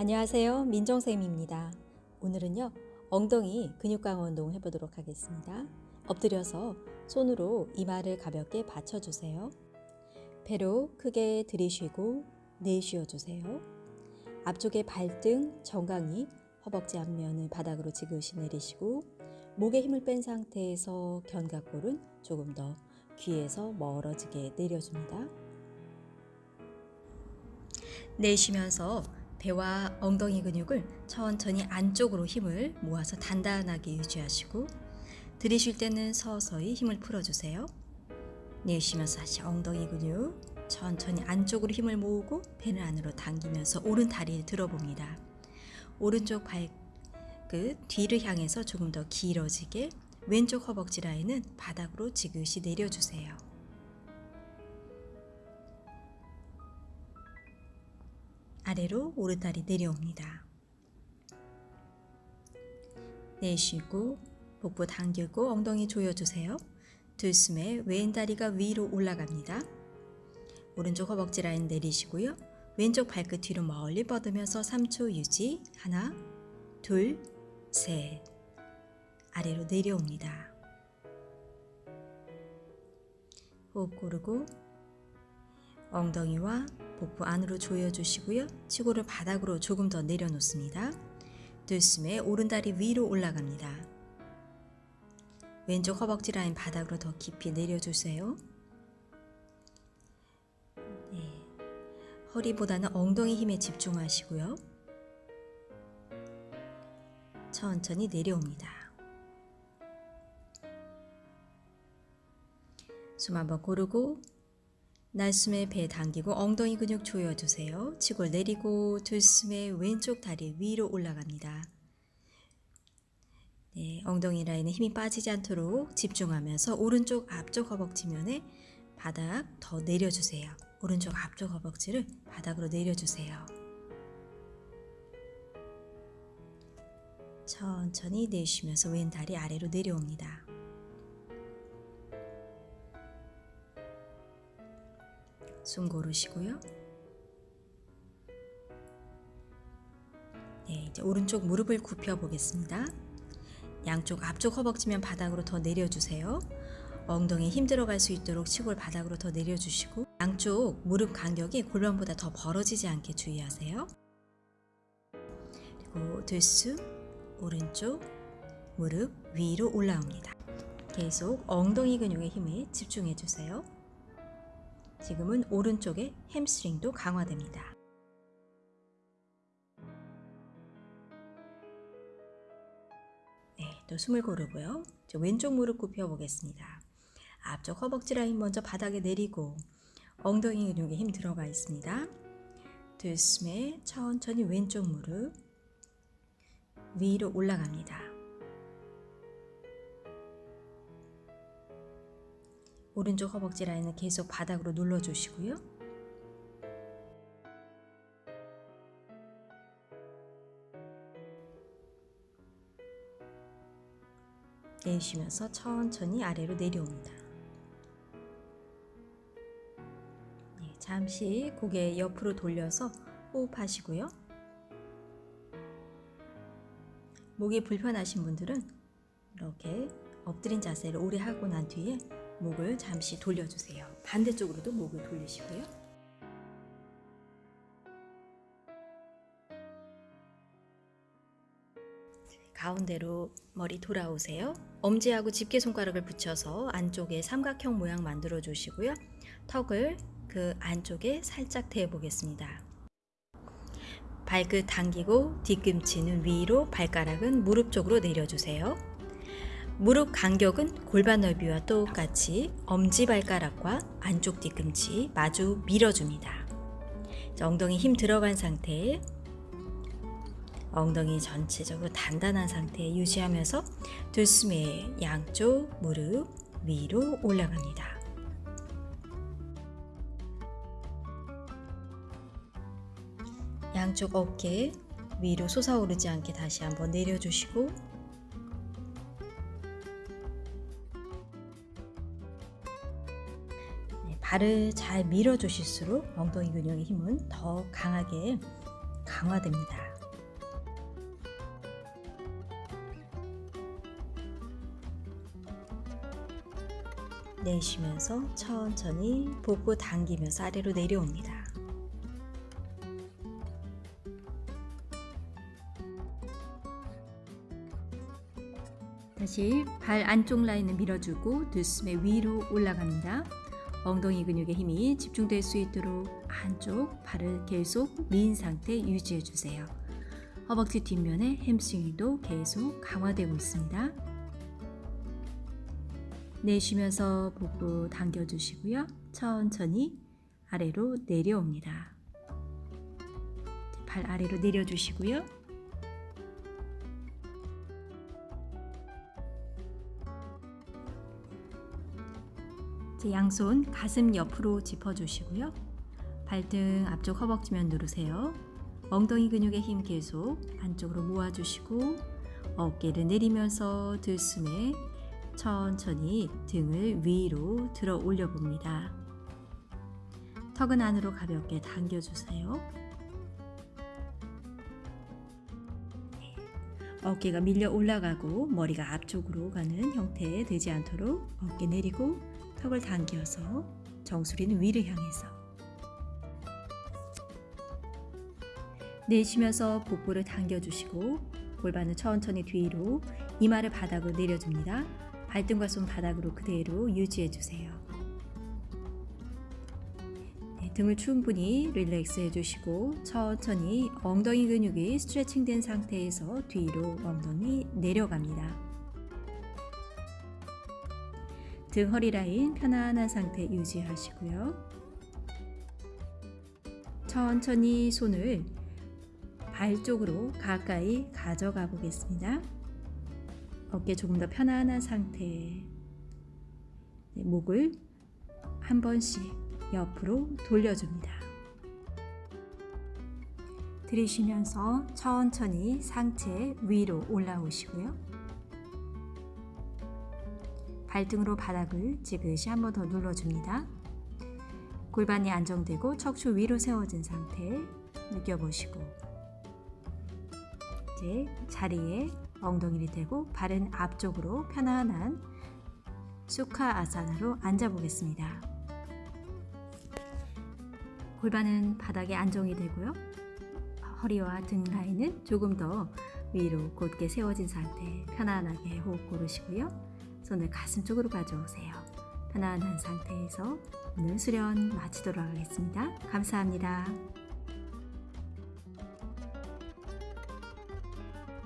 안녕하세요. 민정쌤입니다. 오늘은요, 엉덩이 근육 강화 운동 해보도록 하겠습니다. 엎드려서 손으로 이마를 가볍게 받쳐주세요. 배로 크게 들이쉬고 내쉬어주세요. 앞쪽에 발등, 정강이, 허벅지 앞면을 바닥으로 지그시 내리시고 목에 힘을 뺀 상태에서 견갑골은 조금 더 귀에서 멀어지게 내려줍니다. 내쉬면서 배와 엉덩이 근육을 천천히 안쪽으로 힘을 모아서 단단하게 유지하시고 들이쉴 때는 서서히 힘을 풀어주세요. 내쉬면서 다시 엉덩이 근육 천천히 안쪽으로 힘을 모으고 배를 안으로 당기면서 오른 다리를 들어봅니다. 오른쪽 발끝 뒤를 향해서 조금 더 길어지게 왼쪽 허벅지 라인은 바닥으로 지그시 내려주세요. 아래로 오른다리 내려옵니다. 내쉬고 복부 당기고 엉덩이 조여주세요. 들숨에 왼다리가 위로 올라갑니다. 오른쪽 허벅지 라인 내리시고요. 왼쪽 발끝 뒤로 멀리 뻗으면서 3초 유지. 하나, 둘, 셋. 아래로 내려옵니다. 호흡 고르고 엉덩이와 복부 안으로 조여주시고요. 치고를 바닥으로 조금 더 내려놓습니다. 들숨에 오른다리 위로 올라갑니다. 왼쪽 허벅지 라인 바닥으로 더 깊이 내려주세요. 네. 허리보다는 엉덩이 힘에 집중하시고요. 천천히 내려옵니다. 숨 한번 고르고 날숨에 배 당기고 엉덩이 근육 조여주세요. 치고 내리고 들숨에 왼쪽 다리 위로 올라갑니다. 네, 엉덩이 라인에 힘이 빠지지 않도록 집중하면서 오른쪽 앞쪽 허벅지면에 바닥 더 내려주세요. 오른쪽 앞쪽 허벅지를 바닥으로 내려주세요. 천천히 내쉬면서 왼 다리 아래로 내려옵니다. 숨 고르시고요. 네, 이제 오른쪽 무릎을 굽혀 보겠습니다. 양쪽 앞쪽 허벅지면 바닥으로 더 내려주세요. 엉덩이 힘 들어갈 수 있도록 치골 바닥으로 더 내려주시고 양쪽 무릎 간격이 골반보다 더 벌어지지 않게 주의하세요. 그리고 들숨 오른쪽 무릎 위로 올라옵니다. 계속 엉덩이 근육의 힘에 집중해 주세요. 지금은 오른쪽의 햄스트링도 강화됩니다. 네, 또 숨을 고르고요. 왼쪽 무릎 굽혀 보겠습니다. 앞쪽 허벅지 라인 먼저 바닥에 내리고 엉덩이 근육에 힘 들어가 있습니다. 들숨에 천천히 왼쪽 무릎 위로 올라갑니다. 오른쪽 허벅지 라인을 계속 바닥으로 눌러주시고요. 내쉬면서 천천히 아래로 내려옵니다. 네, 잠시 고개 옆으로 돌려서 호흡하시고요. 목이 불편하신 분들은 이렇게 엎드린 자세를 오래 하고 난 뒤에 목을 잠시 돌려주세요. 반대쪽으로도 목을 돌리시고요. 가운데로 머리 돌아오세요. 엄지하고 집게 손가락을 붙여서 안쪽에 삼각형 모양 만들어 주시고요. 턱을 그 안쪽에 살짝 대어 보겠습니다. 발끝 당기고 뒤꿈치는 위로 발가락은 무릎 쪽으로 내려주세요. 무릎 간격은 골반 넓이와 똑같이 엄지발가락과 안쪽 뒤꿈치 마주 밀어줍니다. 엉덩이 힘 들어간 상태에 엉덩이 전체적으로 단단한 상태 유지하면서 들숨에 양쪽 무릎 위로 올라갑니다. 양쪽 어깨 위로 솟아오르지 않게 다시 한번 내려주시고 발을 잘 밀어주실수록 엉덩이 근육의 힘은 더 강하게 강화됩니다. 내쉬면서 천천히 복부 당기면서 아래로 내려옵니다. 다시 발 안쪽 라인을 밀어주고 들숨에 위로 올라갑니다. 엉덩이 근육에 힘이 집중될 수 있도록 한쪽 발을 계속 민 상태 유지해 주세요. 허벅지 뒷면에 햄스트링도 계속 강화되고 있습니다. 내쉬면서 복부 당겨주시고요. 천천히 아래로 내려옵니다. 발 아래로 내려주시고요. 제 양손 가슴 옆으로 짚어주시고요. 발등 앞쪽 허벅지면 누르세요. 엉덩이 근육의 힘 계속 안쪽으로 모아주시고 어깨를 내리면서 들숨에 천천히 등을 위로 들어 올려 봅니다. 턱은 안으로 가볍게 당겨주세요. 어깨가 밀려 올라가고 머리가 앞쪽으로 가는 형태 되지 않도록 어깨 내리고 턱을 당겨서 정수리는 위를 향해서 내쉬면서 복부를 당겨주시고 골반을 천천히 뒤로 이마를 바닥으로 내려줍니다. 발등과 손 바닥으로 그대로 유지해주세요. 네, 등을 충분히 릴렉스 해주시고 천천히 엉덩이 근육이 스트레칭된 상태에서 뒤로 엉덩이 내려갑니다. 등 허리 라인 편안한 상태 유지하시고요. 천천히 손을 발 쪽으로 가까이 가져가 보겠습니다. 어깨 조금 더 편안한 상태. 네, 목을 한 번씩 옆으로 돌려줍니다. 들이쉬면서 천천히 상체 위로 올라오시고요. 발등으로 바닥을 지그시 한 번 더 눌러줍니다. 골반이 안정되고 척추 위로 세워진 상태 느껴보시고 이제 자리에 엉덩이를 대고 발은 앞쪽으로 편안한 수카 아사나로 앉아 보겠습니다. 골반은 바닥에 안정이 되고요. 허리와 등 라인은 조금 더 위로 곧게 세워진 상태 편안하게 호흡 고르시고요. 손을 가슴 쪽으로 가져오세요. 편안한 상태에서 오늘 수련 마치도록 하겠습니다. 감사합니다.